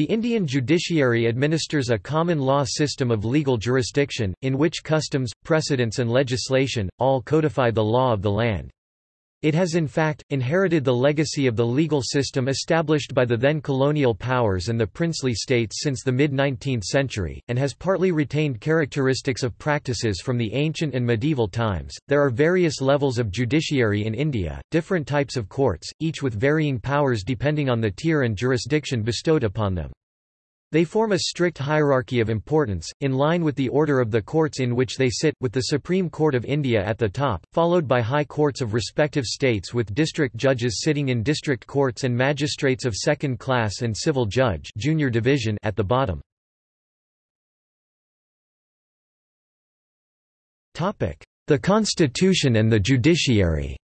The Indian judiciary administers a common law system of legal jurisdiction, in which customs, precedents and legislation, all codify the law of the land. It has in fact, inherited the legacy of the legal system established by the then colonial powers and the princely states since the mid-19th century, and has partly retained characteristics of practices from the ancient and medieval times. There are various levels of judiciary in India, different types of courts, each with varying powers depending on the tier and jurisdiction bestowed upon them. They form a strict hierarchy of importance, in line with the order of the courts in which they sit, with the Supreme Court of India at the top, followed by high courts of respective states with district judges sitting in district courts and magistrates of second class and civil judge junior division at the bottom. The Constitution and the judiciary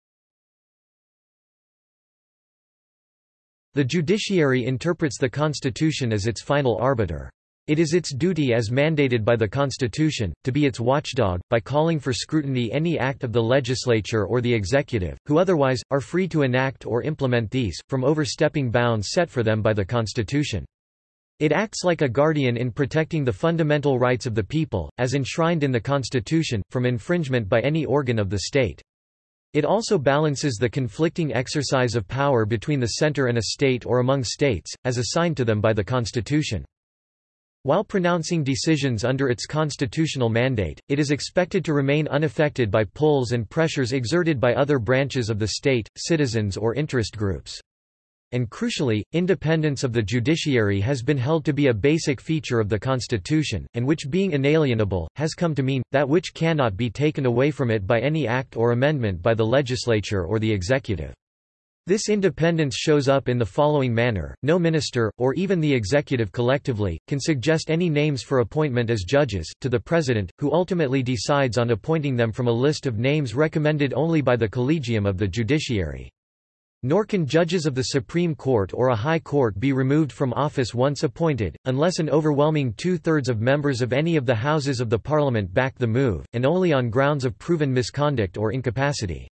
The judiciary interprets the Constitution as its final arbiter. It is its duty as mandated by the Constitution, to be its watchdog, by calling for scrutiny any act of the legislature or the executive, who otherwise, are free to enact or implement these, from overstepping bounds set for them by the Constitution. It acts like a guardian in protecting the fundamental rights of the people, as enshrined in the Constitution, from infringement by any organ of the state. It also balances the conflicting exercise of power between the center and a state or among states, as assigned to them by the Constitution. While pronouncing decisions under its constitutional mandate, it is expected to remain unaffected by pulls and pressures exerted by other branches of the state, citizens or interest groups and crucially, independence of the judiciary has been held to be a basic feature of the Constitution, and which being inalienable, has come to mean, that which cannot be taken away from it by any act or amendment by the legislature or the executive. This independence shows up in the following manner, no minister, or even the executive collectively, can suggest any names for appointment as judges, to the president, who ultimately decides on appointing them from a list of names recommended only by the collegium of the judiciary. Nor can judges of the Supreme Court or a High Court be removed from office once appointed, unless an overwhelming two-thirds of members of any of the houses of the Parliament back the move, and only on grounds of proven misconduct or incapacity.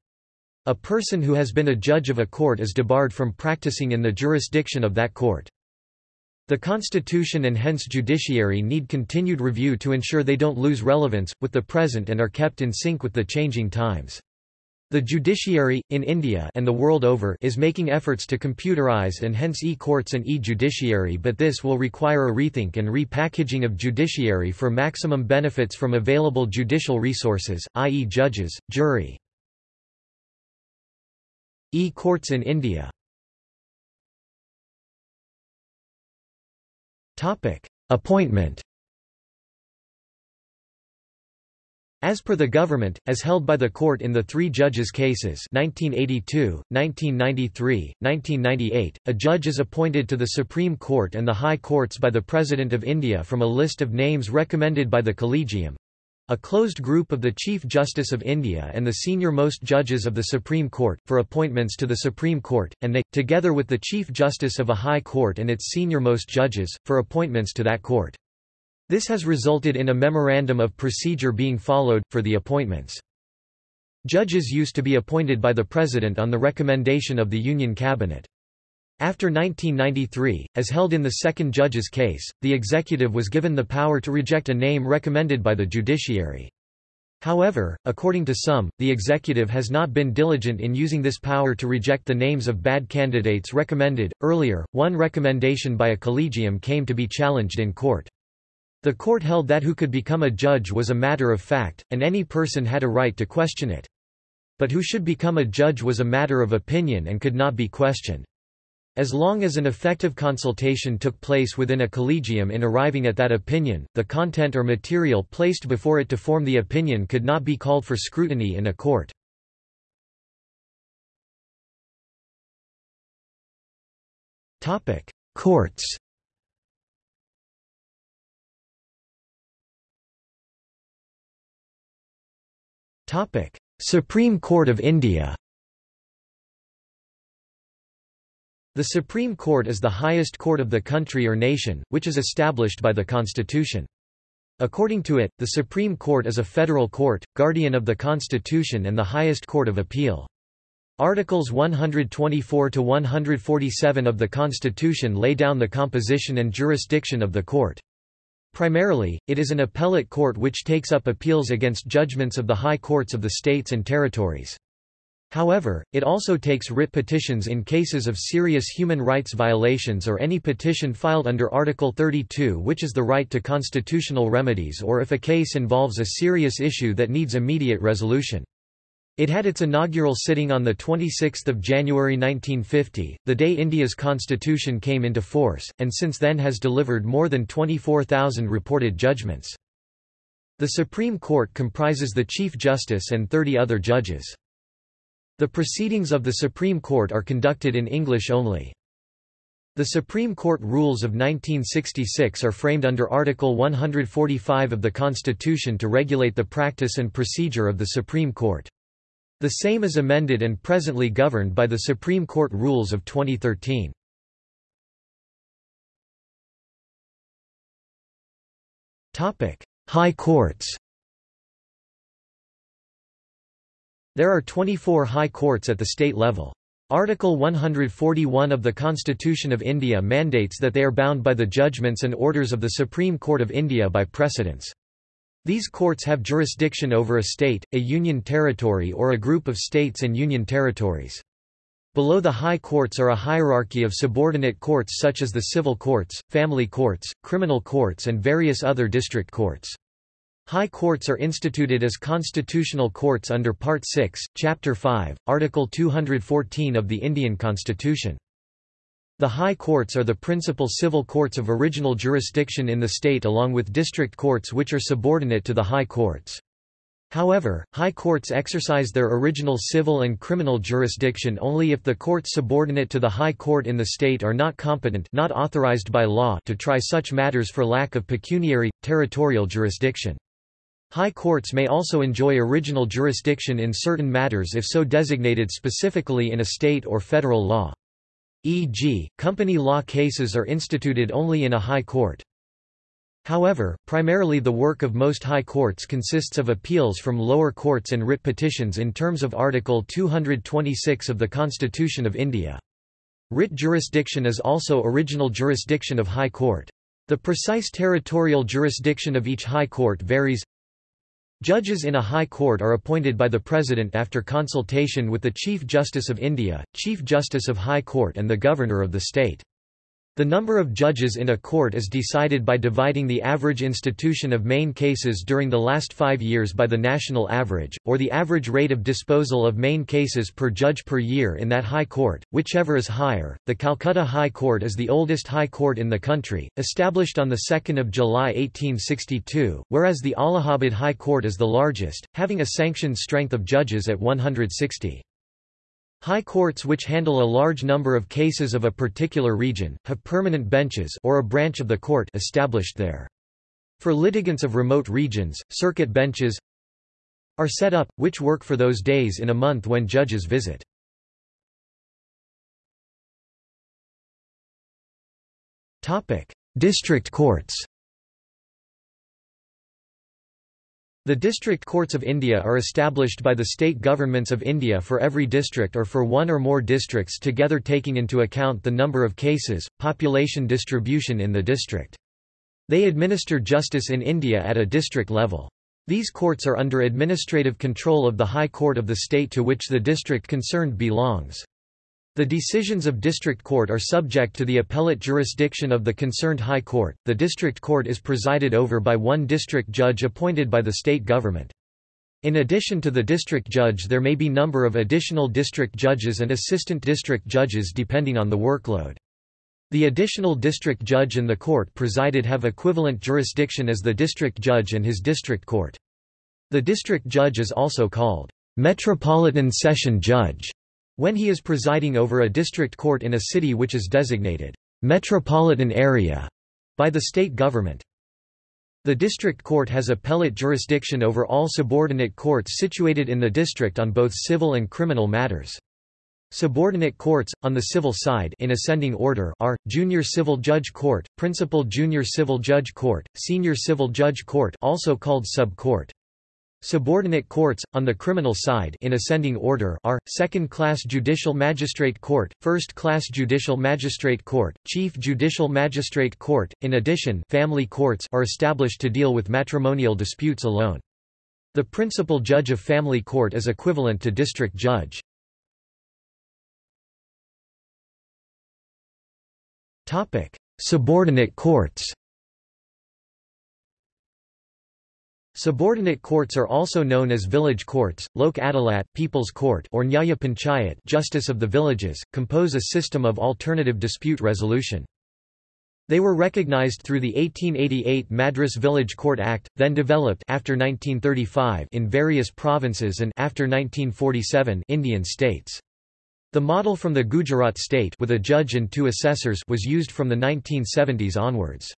A person who has been a judge of a court is debarred from practicing in the jurisdiction of that court. The Constitution and hence judiciary need continued review to ensure they don't lose relevance, with the present and are kept in sync with the changing times. The judiciary, in India and the world over is making efforts to computerize and hence e-courts and e-judiciary but this will require a rethink and repackaging of judiciary for maximum benefits from available judicial resources, i.e. judges, jury. E-courts in India Appointment As per the government, as held by the court in the three judges' cases 1982, 1993, 1998, a judge is appointed to the Supreme Court and the High Courts by the President of India from a list of names recommended by the Collegium, a closed group of the Chief Justice of India and the senior-most judges of the Supreme Court, for appointments to the Supreme Court, and they, together with the Chief Justice of a High Court and its senior-most judges, for appointments to that court. This has resulted in a memorandum of procedure being followed, for the appointments. Judges used to be appointed by the President on the recommendation of the Union Cabinet. After 1993, as held in the second judge's case, the executive was given the power to reject a name recommended by the judiciary. However, according to some, the executive has not been diligent in using this power to reject the names of bad candidates recommended. Earlier, one recommendation by a collegium came to be challenged in court. The court held that who could become a judge was a matter of fact, and any person had a right to question it. But who should become a judge was a matter of opinion and could not be questioned. As long as an effective consultation took place within a collegium in arriving at that opinion, the content or material placed before it to form the opinion could not be called for scrutiny in a court. Courts Supreme Court of India The Supreme Court is the highest court of the country or nation, which is established by the Constitution. According to it, the Supreme Court is a federal court, guardian of the Constitution and the highest court of appeal. Articles 124 to 147 of the Constitution lay down the composition and jurisdiction of the court. Primarily, it is an appellate court which takes up appeals against judgments of the high courts of the states and territories. However, it also takes writ petitions in cases of serious human rights violations or any petition filed under Article 32 which is the right to constitutional remedies or if a case involves a serious issue that needs immediate resolution. It had its inaugural sitting on 26 January 1950, the day India's constitution came into force, and since then has delivered more than 24,000 reported judgments. The Supreme Court comprises the Chief Justice and 30 other judges. The proceedings of the Supreme Court are conducted in English only. The Supreme Court rules of 1966 are framed under Article 145 of the Constitution to regulate the practice and procedure of the Supreme Court. The same is amended and presently governed by the Supreme Court rules of 2013. High courts There are 24 high courts at the state level. Article 141 of the Constitution of India mandates that they are bound by the judgments and orders of the Supreme Court of India by precedents. These courts have jurisdiction over a state, a union territory or a group of states and union territories. Below the high courts are a hierarchy of subordinate courts such as the civil courts, family courts, criminal courts and various other district courts. High courts are instituted as constitutional courts under Part 6, Chapter 5, Article 214 of the Indian Constitution. The high courts are the principal civil courts of original jurisdiction in the state along with district courts which are subordinate to the high courts. However, high courts exercise their original civil and criminal jurisdiction only if the courts subordinate to the high court in the state are not competent not authorized by law to try such matters for lack of pecuniary, territorial jurisdiction. High courts may also enjoy original jurisdiction in certain matters if so designated specifically in a state or federal law e.g., company law cases are instituted only in a high court. However, primarily the work of most high courts consists of appeals from lower courts and writ petitions in terms of Article 226 of the Constitution of India. Writ jurisdiction is also original jurisdiction of high court. The precise territorial jurisdiction of each high court varies, Judges in a high court are appointed by the President after consultation with the Chief Justice of India, Chief Justice of High Court and the Governor of the state. The number of judges in a court is decided by dividing the average institution of main cases during the last five years by the national average, or the average rate of disposal of main cases per judge per year in that high court, whichever is higher. The Calcutta High Court is the oldest high court in the country, established on 2 July 1862, whereas the Allahabad High Court is the largest, having a sanctioned strength of judges at 160. High courts which handle a large number of cases of a particular region, have permanent benches or a branch of the court established there. For litigants of remote regions, circuit benches are set up, which work for those days in a month when judges visit. District courts The district courts of India are established by the state governments of India for every district or for one or more districts together taking into account the number of cases, population distribution in the district. They administer justice in India at a district level. These courts are under administrative control of the High Court of the state to which the district concerned belongs. The decisions of district court are subject to the appellate jurisdiction of the concerned high court. The district court is presided over by one district judge appointed by the state government. In addition to the district judge there may be number of additional district judges and assistant district judges depending on the workload. The additional district judge and the court presided have equivalent jurisdiction as the district judge and his district court. The district judge is also called Metropolitan Session Judge when he is presiding over a district court in a city which is designated metropolitan area by the state government. The district court has appellate jurisdiction over all subordinate courts situated in the district on both civil and criminal matters. Subordinate courts, on the civil side in ascending order are, Junior Civil Judge Court, Principal Junior Civil Judge Court, Senior Civil Judge Court also called Sub-Court. Subordinate courts, on the criminal side in ascending order are, Second-Class Judicial Magistrate Court, First-Class Judicial Magistrate Court, Chief Judicial Magistrate Court. In addition family courts are established to deal with matrimonial disputes alone. The principal judge of family court is equivalent to district judge. Subordinate courts Subordinate courts are also known as village courts, Lok Adalat, People's Court or Nyaya Panchayat Justice of the Villages, compose a system of alternative dispute resolution. They were recognized through the 1888 Madras Village Court Act, then developed after 1935 in various provinces and after 1947 Indian states. The model from the Gujarat state with a judge and two assessors was used from the 1970s onwards.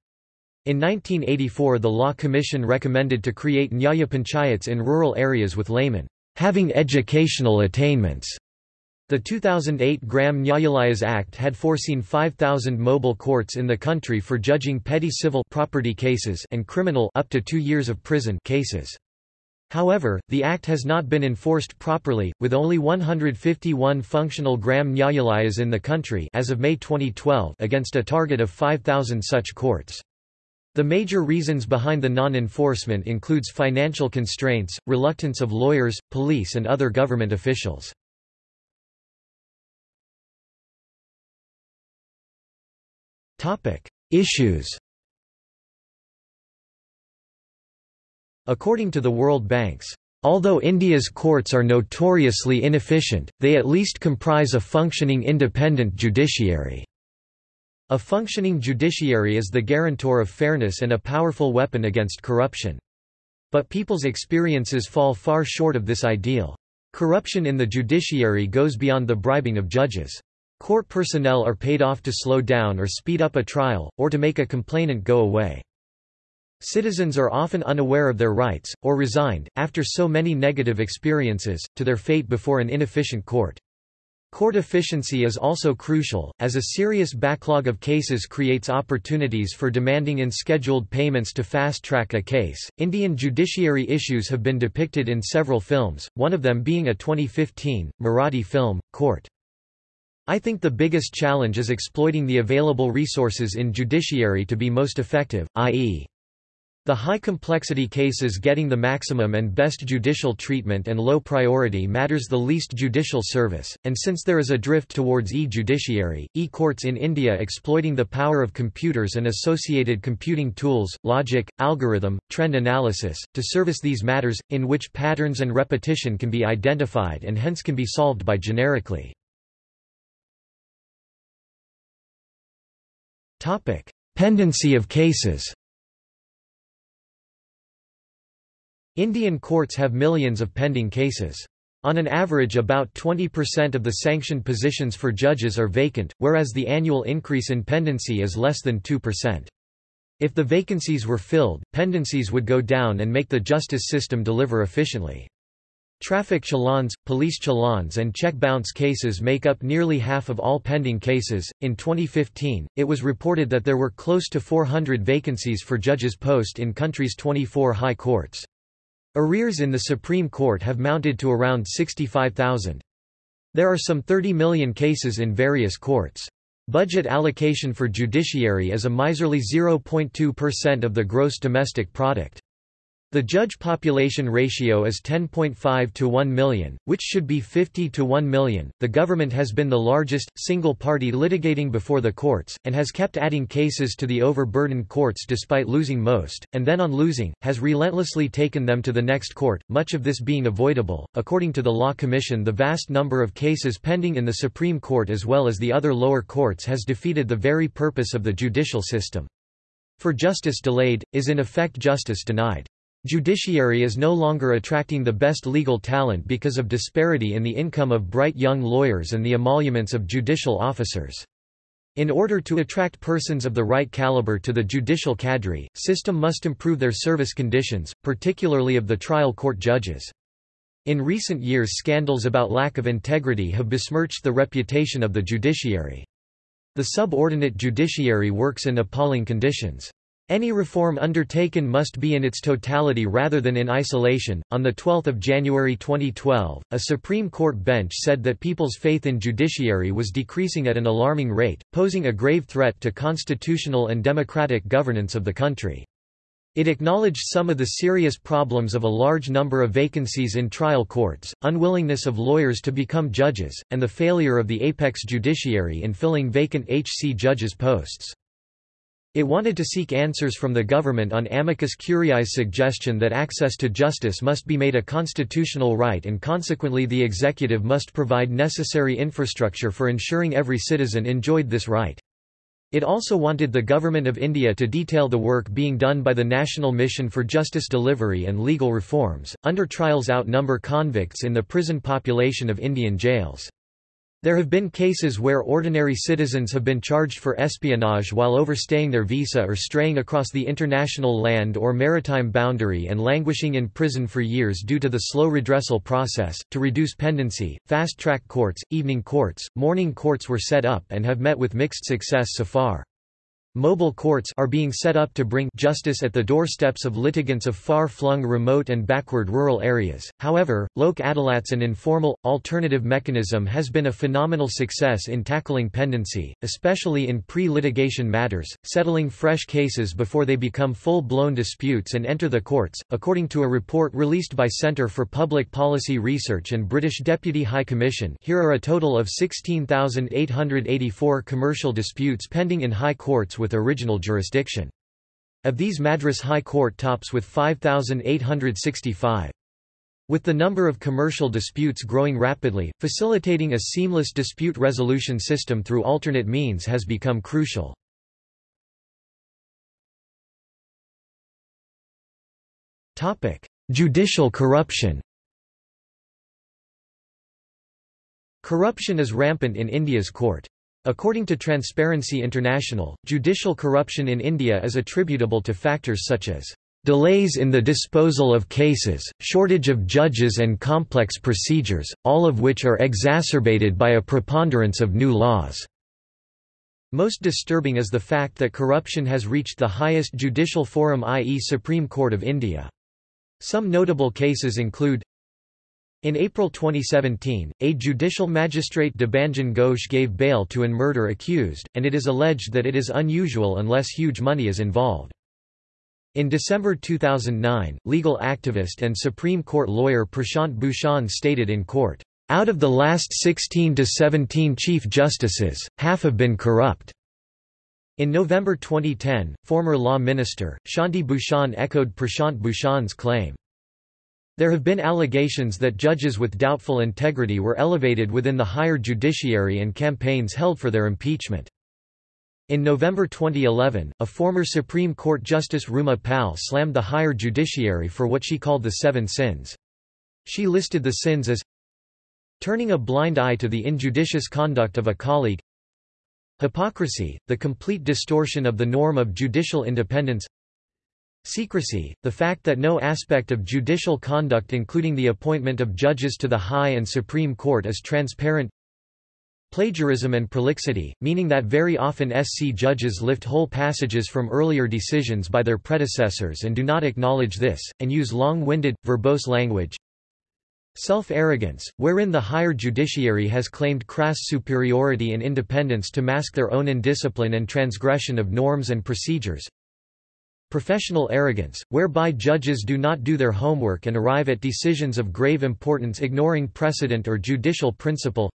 In 1984 the Law Commission recommended to create Nyaya Panchayats in rural areas with laymen having educational attainments. The 2008 Gram Nyayalayas Act had foreseen 5,000 mobile courts in the country for judging petty civil property cases and criminal up to two years of prison cases. However, the act has not been enforced properly, with only 151 functional Gram Nyayalayas in the country as of May 2012 against a target of 5,000 such courts. The major reasons behind the non-enforcement includes financial constraints, reluctance of lawyers, police and other government officials. Issues According to the World Bank's Although India's courts are notoriously inefficient, they at least comprise a functioning independent judiciary. A functioning judiciary is the guarantor of fairness and a powerful weapon against corruption. But people's experiences fall far short of this ideal. Corruption in the judiciary goes beyond the bribing of judges. Court personnel are paid off to slow down or speed up a trial, or to make a complainant go away. Citizens are often unaware of their rights, or resigned, after so many negative experiences, to their fate before an inefficient court. Court efficiency is also crucial, as a serious backlog of cases creates opportunities for demanding in-scheduled payments to fast-track a case. Indian judiciary issues have been depicted in several films, one of them being a 2015, Marathi film, Court. I think the biggest challenge is exploiting the available resources in judiciary to be most effective, i.e. The high complexity cases getting the maximum and best judicial treatment and low priority matters the least judicial service, and since there is a drift towards e-judiciary, e-courts in India exploiting the power of computers and associated computing tools, logic, algorithm, trend analysis, to service these matters, in which patterns and repetition can be identified and hence can be solved by generically. Pendency of cases Indian courts have millions of pending cases. On an average about 20% of the sanctioned positions for judges are vacant, whereas the annual increase in pendency is less than 2%. If the vacancies were filled, pendencies would go down and make the justice system deliver efficiently. Traffic challans, police challans, and check bounce cases make up nearly half of all pending cases. In 2015, it was reported that there were close to 400 vacancies for judges' post in country's 24 high courts. Arrears in the Supreme Court have mounted to around 65,000. There are some 30 million cases in various courts. Budget allocation for judiciary is a miserly 0.2% of the gross domestic product. The judge population ratio is 10.5 to 1 million, which should be 50 to 1 million. The government has been the largest, single party litigating before the courts, and has kept adding cases to the overburdened courts despite losing most, and then on losing, has relentlessly taken them to the next court, much of this being avoidable. According to the Law Commission, the vast number of cases pending in the Supreme Court as well as the other lower courts has defeated the very purpose of the judicial system. For justice delayed, is in effect justice denied. Judiciary is no longer attracting the best legal talent because of disparity in the income of bright young lawyers and the emoluments of judicial officers. In order to attract persons of the right caliber to the judicial cadre, system must improve their service conditions, particularly of the trial court judges. In recent years scandals about lack of integrity have besmirched the reputation of the judiciary. The subordinate judiciary works in appalling conditions. Any reform undertaken must be in its totality rather than in isolation. On the 12th of January 2012, a Supreme Court bench said that people's faith in judiciary was decreasing at an alarming rate, posing a grave threat to constitutional and democratic governance of the country. It acknowledged some of the serious problems of a large number of vacancies in trial courts, unwillingness of lawyers to become judges, and the failure of the apex judiciary in filling vacant HC judges' posts. It wanted to seek answers from the government on amicus curiae's suggestion that access to justice must be made a constitutional right and consequently the executive must provide necessary infrastructure for ensuring every citizen enjoyed this right. It also wanted the Government of India to detail the work being done by the National Mission for Justice Delivery and Legal Reforms. Under trials outnumber convicts in the prison population of Indian jails. There have been cases where ordinary citizens have been charged for espionage while overstaying their visa or straying across the international land or maritime boundary and languishing in prison for years due to the slow redressal process. To reduce pendency, fast track courts, evening courts, morning courts were set up and have met with mixed success so far. Mobile courts are being set up to bring justice at the doorsteps of litigants of far-flung remote and backward rural areas. However, Lok Adalats an informal, alternative mechanism has been a phenomenal success in tackling pendency, especially in pre-litigation matters, settling fresh cases before they become full-blown disputes and enter the courts, according to a report released by Centre for Public Policy Research and British Deputy High Commission here are a total of 16,884 commercial disputes pending in high courts with original jurisdiction. Of these Madras High Court tops with 5,865. With the number of commercial disputes growing rapidly, facilitating a seamless dispute resolution system through alternate means has become crucial. Judicial corruption Corruption is rampant in India's court. According to Transparency International, judicial corruption in India is attributable to factors such as delays in the disposal of cases, shortage of judges and complex procedures, all of which are exacerbated by a preponderance of new laws." Most disturbing is the fact that corruption has reached the highest judicial forum i.e. Supreme Court of India. Some notable cases include in April 2017, a judicial magistrate Debanjan Ghosh gave bail to an murder accused, and it is alleged that it is unusual unless huge money is involved. In December 2009, legal activist and Supreme Court lawyer Prashant Bhushan stated in court, "...out of the last 16 to 17 Chief Justices, half have been corrupt." In November 2010, former Law Minister, Shanti Bhushan echoed Prashant Bhushan's claim. There have been allegations that judges with doubtful integrity were elevated within the higher judiciary and campaigns held for their impeachment. In November 2011, a former Supreme Court Justice Ruma Pal slammed the higher judiciary for what she called the seven sins. She listed the sins as turning a blind eye to the injudicious conduct of a colleague hypocrisy, the complete distortion of the norm of judicial independence Secrecy, the fact that no aspect of judicial conduct including the appointment of judges to the High and Supreme Court is transparent. Plagiarism and prolixity, meaning that very often SC judges lift whole passages from earlier decisions by their predecessors and do not acknowledge this, and use long-winded, verbose language. Self-arrogance, wherein the higher judiciary has claimed crass superiority and independence to mask their own indiscipline and transgression of norms and procedures Professional arrogance, whereby judges do not do their homework and arrive at decisions of grave importance ignoring precedent or judicial principle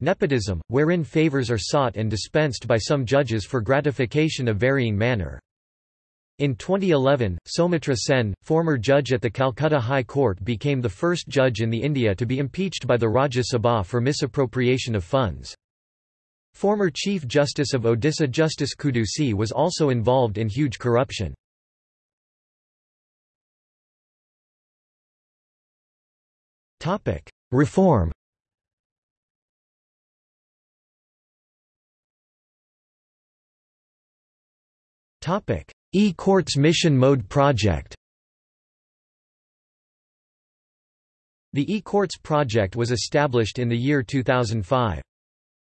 Nepotism, wherein favors are sought and dispensed by some judges for gratification of varying manner. In 2011, Soumitra Sen, former judge at the Calcutta High Court became the first judge in the India to be impeached by the Rajya Sabha for misappropriation of funds. Former Chief Justice of Odisha Justice Quddusi was also involved in huge corruption. Reform E-Courts Mission Mode Project The E-Courts project was established in the year 2005.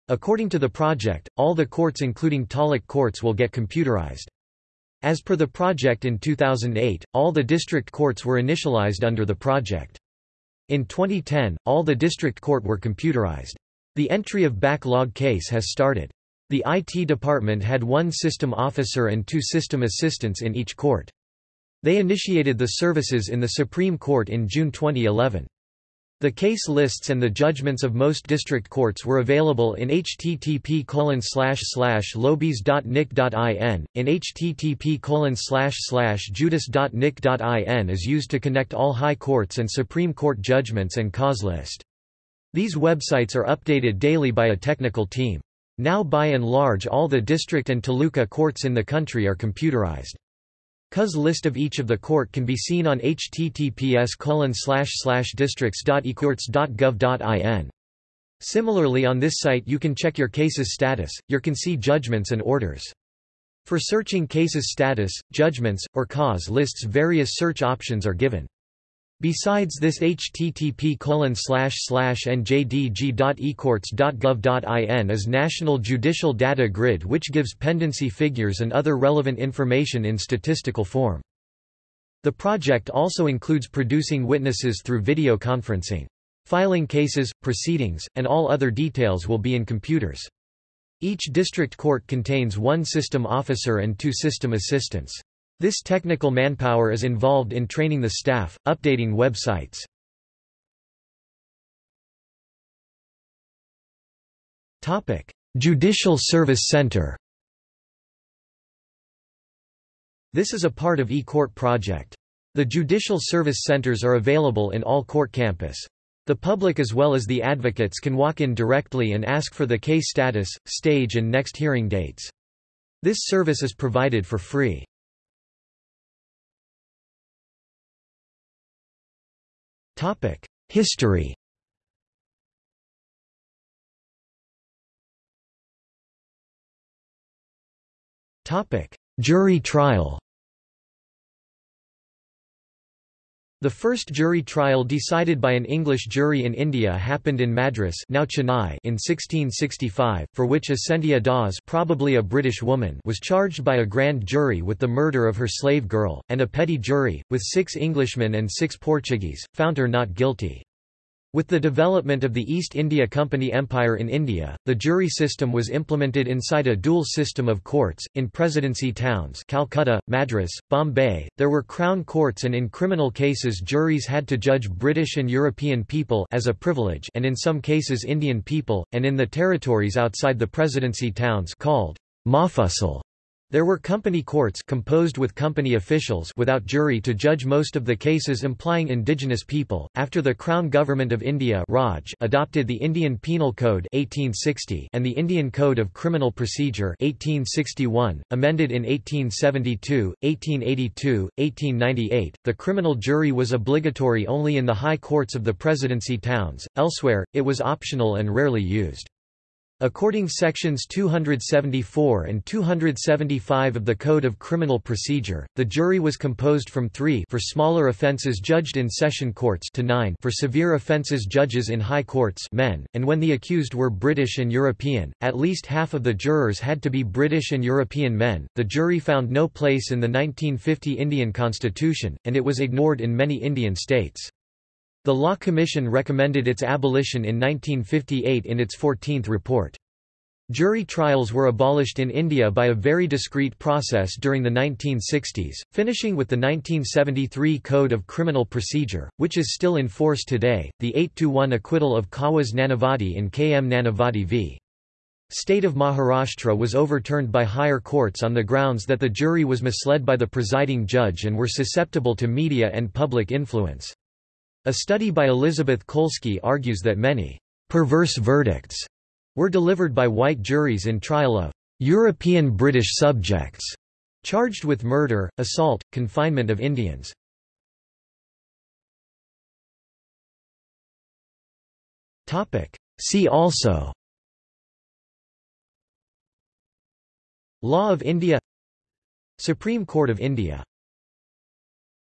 According to the project, all the courts including Taluk courts will get computerized. As per the project in 2008, all the district courts were initialized under the project. In 2010, all the district court were computerized. The entry of backlog case has started. The IT department had one system officer and two system assistants in each court. They initiated the services in the Supreme Court in June 2011. The case lists and the judgments of most district courts were available in http lobis.nic.in. In http judis.nic.in is used to connect all high courts and Supreme Court judgments and cause list. These websites are updated daily by a technical team. Now by and large all the district and taluka courts in the country are computerized. Cause list of each of the court can be seen on https districts.ecourts.gov.in. Similarly on this site you can check your case's status, your can see judgments and orders. For searching cases status, judgments, or cause lists various search options are given. Besides this http njdg.ecourts.gov.in is National Judicial Data Grid which gives pendency figures and other relevant information in statistical form. The project also includes producing witnesses through video conferencing. Filing cases, proceedings, and all other details will be in computers. Each district court contains one system officer and two system assistants. This technical manpower is involved in training the staff, updating websites. Judicial Service Center This is a part of eCourt project. The Judicial Service Centers are available in all court campus. The public as well as the advocates can walk in directly and ask for the case status, stage and next hearing dates. This service is provided for free. History. Topic: Jury trial The first jury trial decided by an English jury in India happened in Madras now Chennai in 1665, for which Ascentia Dawes probably a British woman was charged by a grand jury with the murder of her slave girl, and a petty jury, with six Englishmen and six Portuguese, found her not guilty. With the development of the East India Company Empire in India, the jury system was implemented inside a dual system of courts. In presidency towns Calcutta, Madras, Bombay, there were crown courts and in criminal cases juries had to judge British and European people as a privilege and in some cases Indian people, and in the territories outside the presidency towns called Mofussil there were company courts composed with company officials without jury to judge most of the cases implying indigenous people. After the Crown Government of India Raj adopted the Indian Penal Code 1860 and the Indian Code of Criminal Procedure 1861, amended in 1872, 1882, 1898, the criminal jury was obligatory only in the high courts of the presidency towns. Elsewhere, it was optional and rarely used. According to sections 274 and 275 of the Code of Criminal Procedure, the jury was composed from 3 for smaller offences judged in session courts to 9 for severe offences judges in high courts men, and when the accused were British and European, at least half of the jurors had to be British and European men. The jury found no place in the 1950 Indian constitution, and it was ignored in many Indian states. The Law Commission recommended its abolition in 1958 in its 14th report. Jury trials were abolished in India by a very discreet process during the 1960s, finishing with the 1973 Code of Criminal Procedure, which is still in force today, the 8-1 acquittal of Kawas Nanavati in KM Nanavati v. State of Maharashtra was overturned by higher courts on the grounds that the jury was misled by the presiding judge and were susceptible to media and public influence. A study by Elizabeth Kolsky argues that many perverse verdicts were delivered by white juries in trial of European British subjects charged with murder, assault, confinement of Indians. See also Law of India Supreme Court of India